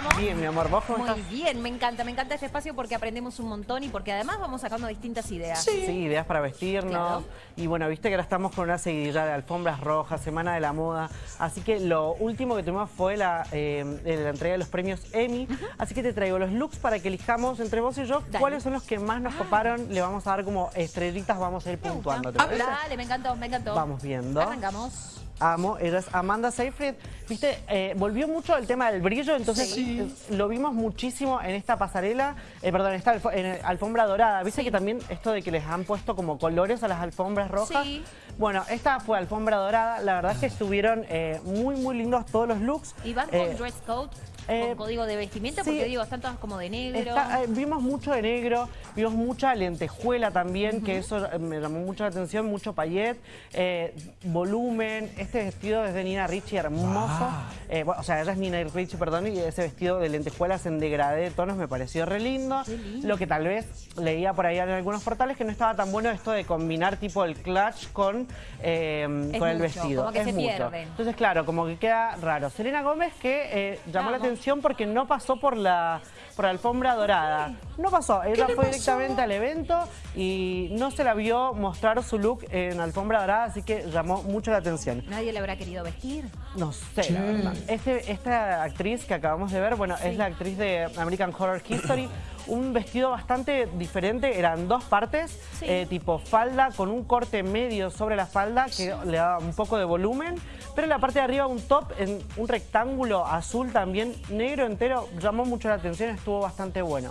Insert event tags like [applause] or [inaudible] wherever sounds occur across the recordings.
estamos? Bien, mi amor, ¿vos cómo Muy estás? bien, me encanta, me encanta este espacio porque aprendemos un montón y porque además vamos sacando distintas ideas. Sí. ideas para vestirnos. Claro. Y bueno, viste que ahora estamos con una seguidilla de alfombras rojas, Semana de la Moda. Así que lo último que tuvimos fue la, eh, la entrega de los premios Emmy. Así que te traigo los looks para que elijamos entre vos y yo Dale. cuáles son los que más nos coparon. Le vamos a dar como estrellitas, vamos a ir puntuando. ¿te parece? Dale, me encantó, me encantó. Vamos viendo. Arrancamos. Amo, ella es Amanda Seyfried. Viste, eh, volvió mucho el tema del brillo, entonces Sí. eh, lo vimos muchísimo en esta pasarela, eh, perdón, en esta alfo- en alfombra dorada. Viste Sí. que también esto de que les han puesto como colores a las alfombras rojas. Sí. Bueno, esta fue alfombra dorada. La verdad es que estuvieron eh, muy, muy lindos todos los looks. Y van con dress code, con código de vestimenta, sí. porque digo, están todas como de negro. Está- eh, vimos mucho de negro, vimos mucha lentejuela también, que eso me llamó mucho la atención, mucho payet, eh, volumen, este vestido es de Nina Ricci, hermoso. Eh, bueno, o sea, ella es Nina Ricci, perdón, y ese vestido de lentejuelas en degradé de tonos me pareció re lindo. Lo que tal vez leía por ahí en algunos portales que no estaba tan bueno esto de combinar tipo el clutch con, eh, con el vestido. como que Es se mucho. pierden. Entonces, claro, como que queda raro. Selena Gómez que eh, llamó la atención porque no pasó por la, por la alfombra dorada. No pasó, ella fue pasó? directamente al evento y no se la vio mostrar su look en alfombra dorada, así que llamó mucho la atención. Nadie le habrá querido vestir. No sé, la verdad. Este, esta actriz que acabamos de ver, bueno, es la actriz de American Horror History. [coughs] Un vestido bastante diferente, eran dos partes, Sí. eh, tipo falda con un corte medio sobre la falda que le daba un poco de volumen, pero en la parte de arriba un top en un rectángulo azul también negro entero, llamó mucho la atención, estuvo bastante bueno.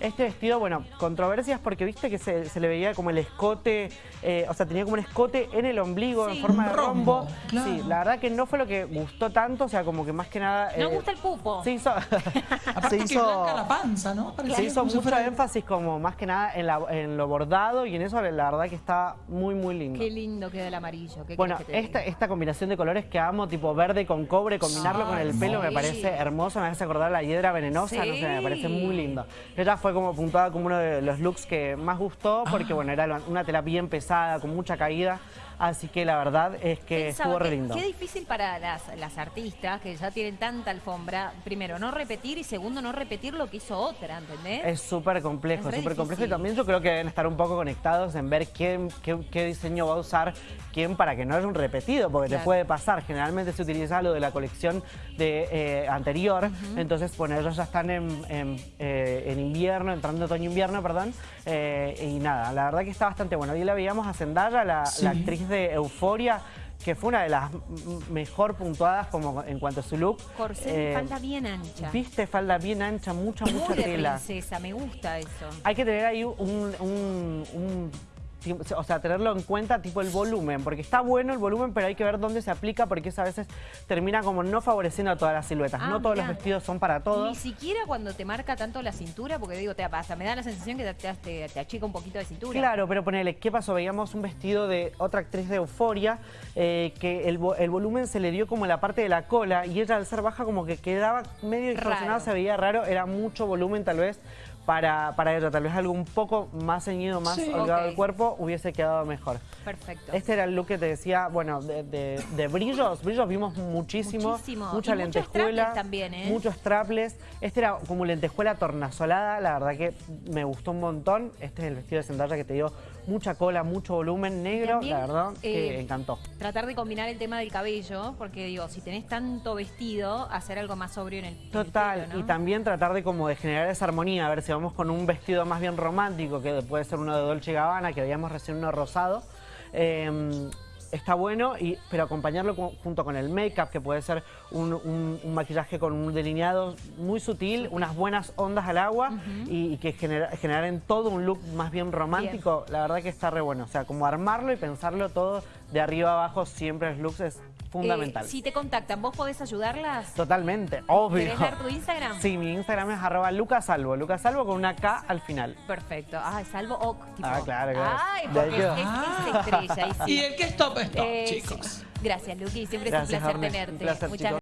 Este vestido, bueno, controversias porque viste que se, se le veía como el escote, eh, o sea, tenía como un escote en el ombligo Sí. en forma de rombo, rombo. claro. Sí, la verdad que no fue lo que gustó tanto, o sea, como que más que nada... No eh, gusta el pupo. Se hizo, [laughs] [laughs] Aparte se que hizo, blanca la panza, ¿no? Parecía se hizo mucho fuera- énfasis como más que nada en, la- en lo bordado y en eso la verdad que está muy, muy lindo. Qué lindo queda el amarillo. ¿qué Bueno, que esta, esta combinación de colores que amo, tipo verde con cobre, combinarlo con el pelo me parece hermoso, me hace acordar a la hiedra venenosa, no sé, me parece muy lindo. Ella fue como puntuada como uno de los looks que más gustó, porque bueno, era una tela bien pesada, con mucha caída, así que la verdad es que Pensaba estuvo re lindo. Qué difícil para las, las artistas que ya tienen tanta alfombra. Primero, no repetir y segundo, no repetir lo que hizo otra, ¿entendés? Es súper complejo, súper complejo. Y también yo creo que deben estar un poco conectados en ver quién, qué, qué diseño va a usar quién para que no haya un repetido, porque te puede pasar. Generalmente se utiliza lo de la colección de, eh, anterior. Entonces, bueno, ellos ya están en, en, eh, en invierno, entrando otoño-invierno, perdón. eh, y nada, la verdad que está bastante bueno. Hoy la veíamos a Zendaya, la, Sí. la actriz de Euforia que fue una de las mejor puntuadas como en cuanto a su look. Corsé Eh, falda bien ancha. Viste, falda bien ancha, mucha, mucha Muy de tela. princesa, me gusta eso. Hay que tener ahí un, un- un- o sea, tenerlo en cuenta tipo el volumen, porque está bueno el volumen, pero hay que ver dónde se aplica, porque eso a veces termina como no favoreciendo a todas las siluetas. Ah, no todos mirá. los vestidos son para Ni todos. siquiera cuando te marca tanto la cintura, porque digo, te pasa, me da la sensación que te, te- te- te achica un poquito de cintura. Claro, pero ponele, ¿qué pasó? Veíamos un vestido de otra actriz de Euforia, eh, que el, vo- el volumen se le dio como en la parte de la cola, y ella al ser baja como que quedaba medio distorsionada, se veía raro, era mucho volumen tal vez para, para ella, tal vez algo un poco más ceñido, más Sí. holgado del cuerpo, hubiese quedado mejor. Perfecto. Este era el look que te decía, bueno, de, de- de brillos, brillos vimos muchísimo, Muchísimo. mucha Y muchos lentejuela, strapless también, ¿eh? muchos strapless. Este era como lentejuela tornasolada, la verdad que me gustó un montón. Este es el vestido de Zendaya que te dio mucha cola, mucho volumen negro, También, la verdad que eh, encantó. Tratar de combinar el tema del cabello, porque digo, si tenés tanto vestido, hacer algo más sobrio en el, en el Total, pelo, ¿no? y también tratar de como de generar esa armonía, a ver si vamos con un vestido más bien romántico, que puede ser uno de Dolce Gabbana, que veíamos recién uno rosado. Eh, está bueno, y, pero acompañarlo con- junto con el make-up, que puede ser un, un- un maquillaje con un delineado muy sutil, unas buenas ondas al agua y, y que genera, generen todo un look más bien romántico. La verdad que está re bueno, o sea, como armarlo y pensarlo todo de arriba abajo, siempre los looks es fundamental. Eh, si te contactan, ¿vos podés ayudarlas? Totalmente, obvio. ¿Querés dar tu Instagram? Sí, mi Instagram es arroba lucasalvo, lucasalvo con una K al final. Perfecto. Ah, salvo OK. Tipo. Ah, claro, claro. Ay, porque es, es- es estrella. Y sí. Y el que es top es top, Eh, chicos. sí. Gracias, Luqui. Siempre Gracias, es un placer tenerte. Un placer, Muchas chicos.